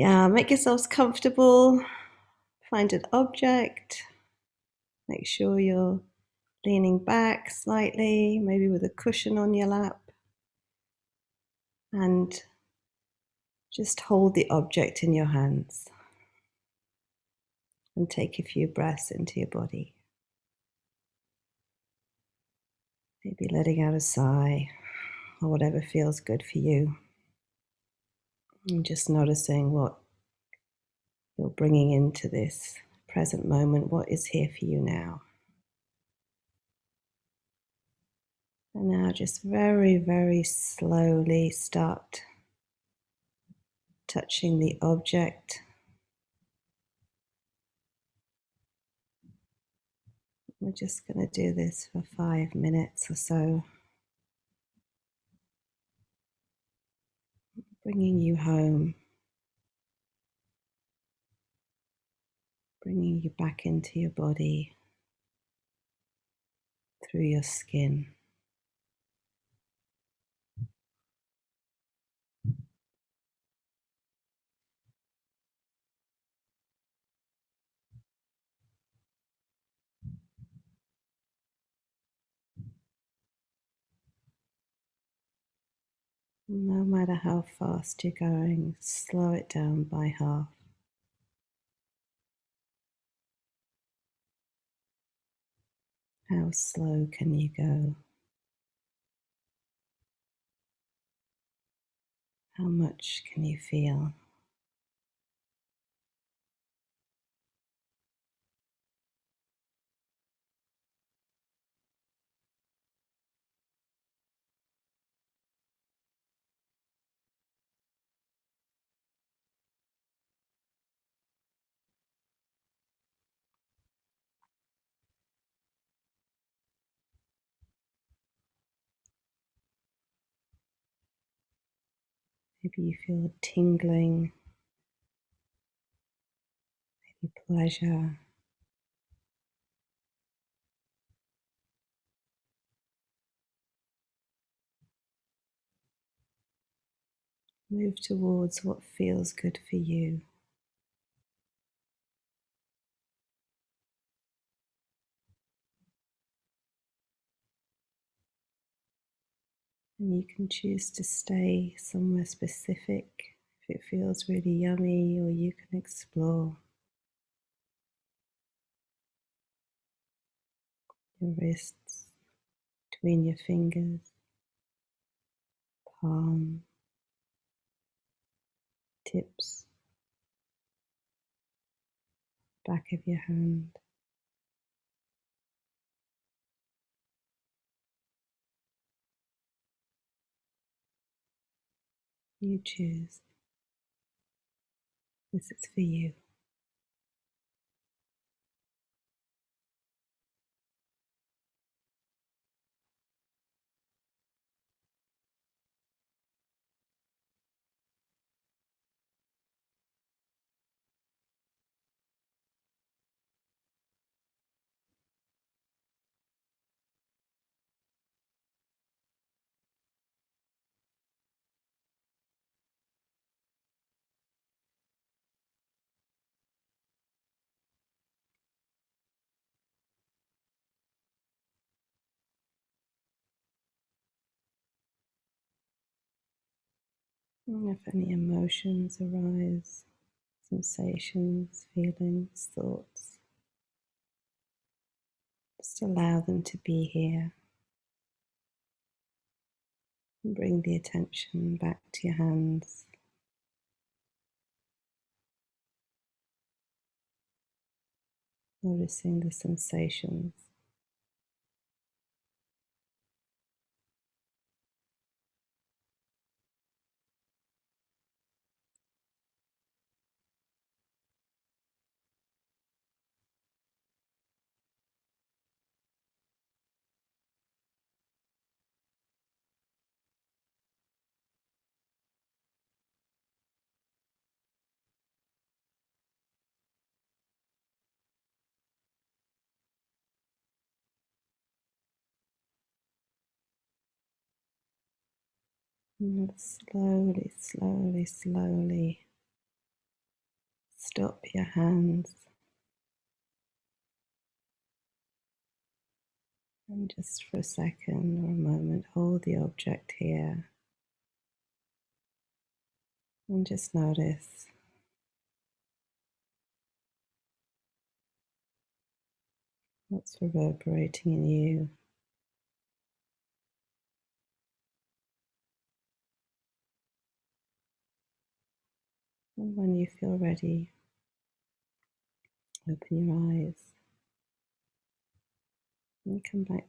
Yeah, make yourselves comfortable. Find an object. Make sure you're leaning back slightly, maybe with a cushion on your lap. And just hold the object in your hands and take a few breaths into your body. Maybe letting out a sigh or whatever feels good for you. And just noticing what you're bringing into this present moment, what is here for you now. And now just very, very slowly start touching the object. We're just going to do this for five minutes or so. Bringing you home. Bringing you back into your body through your skin. No matter how fast you're going, slow it down by half. How slow can you go? How much can you feel? Maybe you feel tingling, maybe pleasure. Move towards what feels good for you. And you can choose to stay somewhere specific if it feels really yummy, or you can explore your wrists, between your fingers, palm, tips, back of your hand. You choose. This is for you. And if any emotions arise, sensations, feelings, thoughts, just allow them to be here. And bring the attention back to your hands. Noticing the sensations. Slowly, slowly, slowly. Stop your hands. And just for a second or a moment hold the object here. And just notice. What's reverberating in you. When you feel ready, open your eyes and come back